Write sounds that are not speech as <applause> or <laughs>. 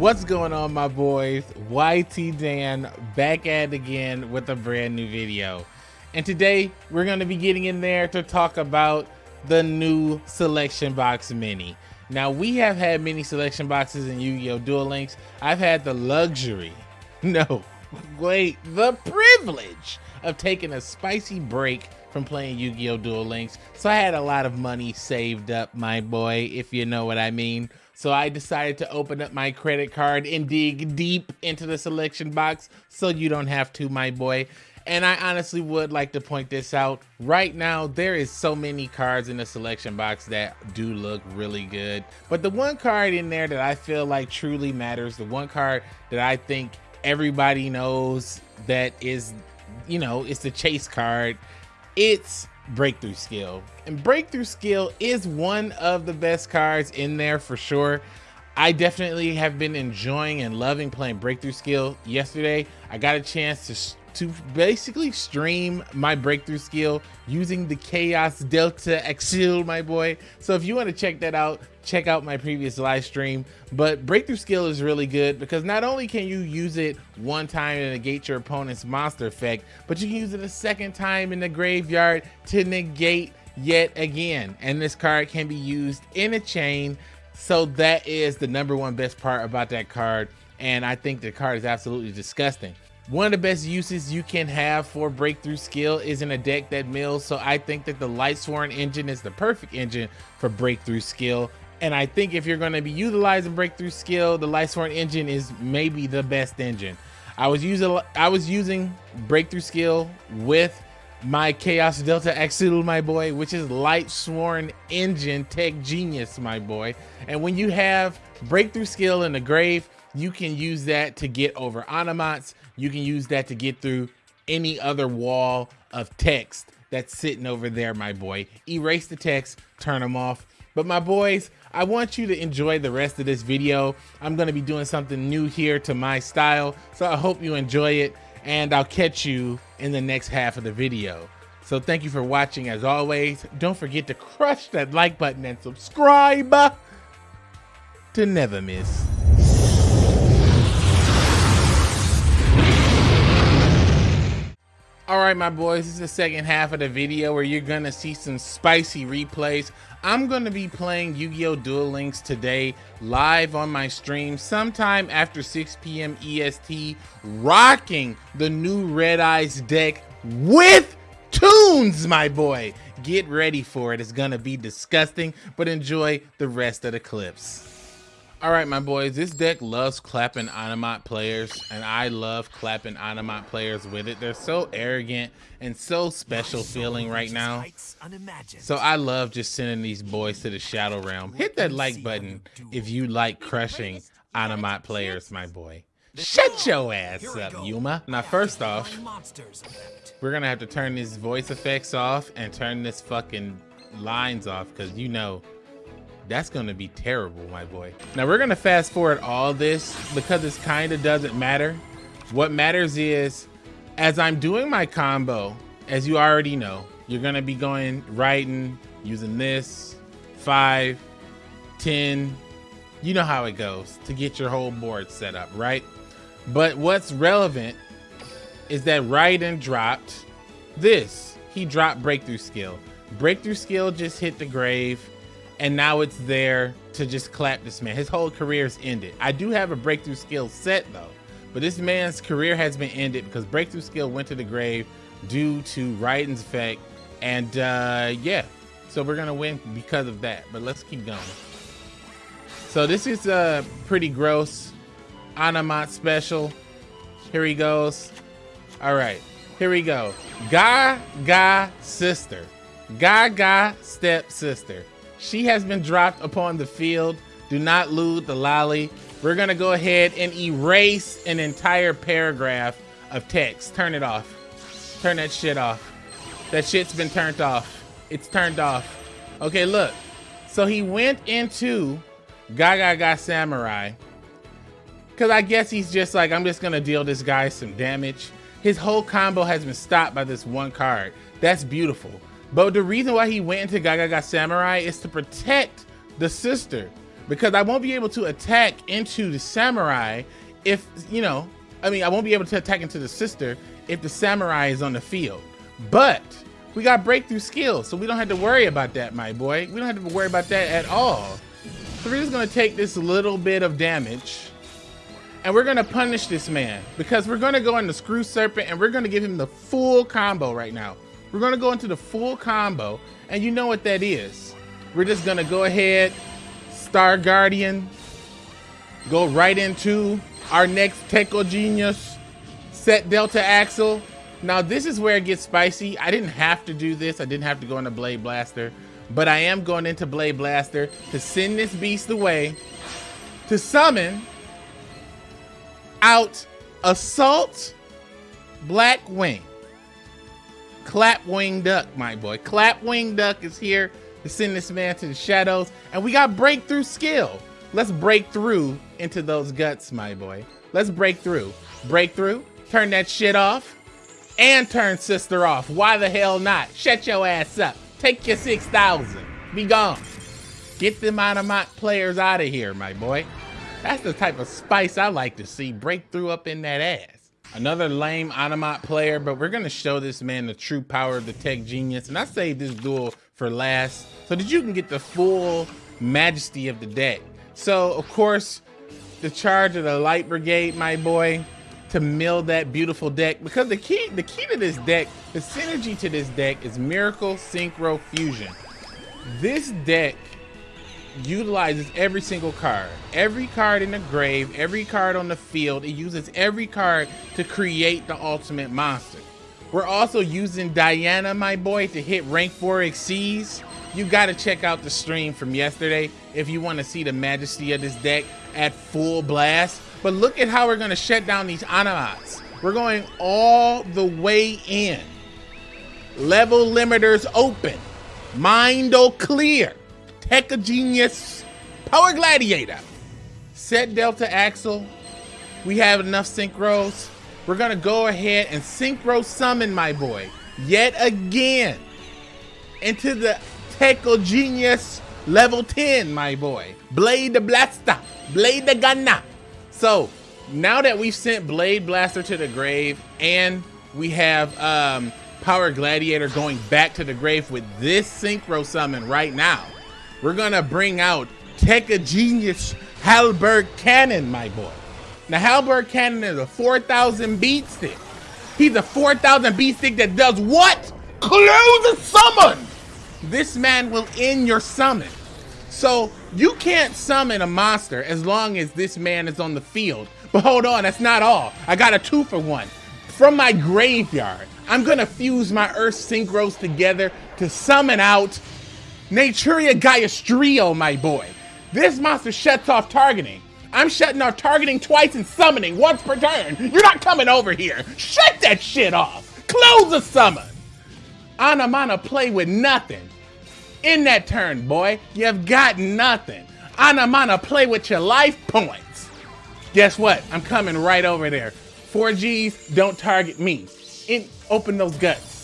What's going on, my boys? YT Dan back at it again with a brand new video. And today we're going to be getting in there to talk about the new Selection Box Mini. Now, we have had many selection boxes in Yu-Gi-Oh! Duel Links. I've had the luxury, <laughs> no, wait, the privilege of taking a spicy break from playing Yu-Gi-Oh! Duel Links. So I had a lot of money saved up, my boy, if you know what I mean. So I decided to open up my credit card and dig deep into the selection box so you don't have to, my boy. And I honestly would like to point this out. Right now, there is so many cards in the selection box that do look really good. But the one card in there that I feel like truly matters, the one card that I think everybody knows that is, you know, it's the chase card, it's breakthrough skill. And breakthrough skill is one of the best cards in there for sure. I definitely have been enjoying and loving playing breakthrough skill. Yesterday i got a chance to to basically stream my breakthrough skill using the chaos delta exil my boy. So if you want to check that out check out my previous live stream. But breakthrough skill is really good because not only can you use it one time to negate your opponent's monster effect but you can use it a second time in the graveyard to negate yet again. And this card can be used in a chain. So that is the number one best part about that card. And i think the card is absolutely disgusting one of the best uses you can have for breakthrough skill is in a deck that mills. So I think that the Lightsworn engine is the perfect engine for breakthrough skill. And I think if you're going to be utilizing breakthrough skill, the Lightsworn engine is maybe the best engine. I was using I was using breakthrough skill with my Chaos Delta Exil, my boy, which is Lightsworn Engine Tech Genius, my boy. And when you have breakthrough skill in the grave, you can use that to get over Onomats. You can use that to get through any other wall of text that's sitting over there, my boy. Erase the text, turn them off. But my boys, I want you to enjoy the rest of this video. I'm gonna be doing something new here to my style. So I hope you enjoy it and I'll catch you in the next half of the video. So thank you for watching as always. Don't forget to crush that like button and subscribe to never miss. All right, my boys, this is the second half of the video where you're gonna see some spicy replays. I'm gonna be playing Yu-Gi-Oh! Duel Links today live on my stream sometime after 6 p.m. EST, rocking the new Red Eyes deck with tunes, my boy. Get ready for it. It's gonna be disgusting, but enjoy the rest of the clips. All right, my boys, this deck loves clapping Onomat players, and I love clapping Onomat players with it. They're so arrogant and so special feeling right now. So I love just sending these boys to the Shadow Realm. Hit that like button if you like crushing Onomat players, my boy. Shut your ass up, Yuma. Now, first off, we're gonna have to turn these voice effects off and turn this fucking lines off, because you know that's gonna be terrible, my boy. Now we're gonna fast forward all this because this kind of doesn't matter. What matters is, as I'm doing my combo, as you already know, you're gonna be going Raiden, using this, five, 10, you know how it goes to get your whole board set up, right? But what's relevant is that Raiden dropped this. He dropped Breakthrough Skill. Breakthrough Skill just hit the grave and now it's there to just clap this man. His whole career is ended. I do have a breakthrough skill set though, but this man's career has been ended because breakthrough skill went to the grave due to Raiden's effect. And uh, yeah, so we're gonna win because of that. But let's keep going. So this is a uh, pretty gross Onomat special. Here he goes. All right, here we go. Gaga sister. Gaga step sister. She has been dropped upon the field. Do not loot the lolly. We're gonna go ahead and erase an entire paragraph of text. Turn it off. Turn that shit off. That shit's been turned off. It's turned off. Okay, look. So he went into Gagaga Samurai. Cause I guess he's just like, I'm just gonna deal this guy some damage. His whole combo has been stopped by this one card. That's beautiful. But the reason why he went into Gagaga Samurai is to protect the sister. because I won't be able to attack into the samurai if, you know, I mean, I won't be able to attack into the sister if the samurai is on the field. But we got breakthrough skills, so we don't have to worry about that, my boy. We don't have to worry about that at all. So we're just gonna take this little bit of damage and we're gonna punish this man because we're gonna go into Screw Serpent and we're gonna give him the full combo right now. We're gonna go into the full combo and you know what that is. We're just gonna go ahead, Star Guardian, go right into our next Techo Genius, set Delta Axle. Now this is where it gets spicy. I didn't have to do this. I didn't have to go into Blade Blaster, but I am going into Blade Blaster to send this beast away to summon out Assault Black Wing. Clapwing Duck, my boy. Clapwing Duck is here to send this man to the shadows. And we got breakthrough skill. Let's break through into those guts, my boy. Let's break through. Breakthrough. Turn that shit off. And turn sister off. Why the hell not? Shut your ass up. Take your 6,000. Be gone. Get them Onomat players out of here, my boy. That's the type of spice I like to see break through up in that ass. Another lame Onomat player, but we're gonna show this man the true power of the Tech Genius. And I saved this duel for last so that you can get the full majesty of the deck. So of course, the charge of the Light Brigade, my boy, to mill that beautiful deck. Because the key, the key to this deck, the synergy to this deck is Miracle Synchro Fusion. This deck utilizes every single card. Every card in the grave, every card on the field, it uses every card to create the ultimate monster. We're also using Diana, my boy, to hit rank 4 exceeds. You gotta check out the stream from yesterday if you wanna see the majesty of this deck at full blast. But look at how we're gonna shut down these Onomats. We're going all the way in. Level limiters open. Mindo clear. Tekka Genius, Power Gladiator. Set Delta Axle. We have enough synchros. We're gonna go ahead and synchro summon my boy yet again into the Tekka Genius level 10, my boy. Blade the Blaster, Blade the Gunner. So now that we've sent Blade Blaster to the grave and we have um, Power Gladiator going back to the grave with this synchro summon right now, we're gonna bring out Tekka Genius Halberd Cannon, my boy. Now Halberd Cannon is a 4,000 beat stick. He's a 4,000 beat stick that does what? Close the summon! This man will end your summon. So you can't summon a monster as long as this man is on the field. But hold on, that's not all. I got a two for one. From my graveyard, I'm gonna fuse my Earth Synchros together to summon out Naturia Gaiastrio, my boy. This monster shuts off targeting. I'm shutting off targeting twice and summoning once per turn. You're not coming over here. Shut that shit off. Close the summon. Anamana play with nothing. In that turn, boy, you've got nothing. Anamana play with your life points. Guess what? I'm coming right over there. 4Gs don't target me. In, open those guts.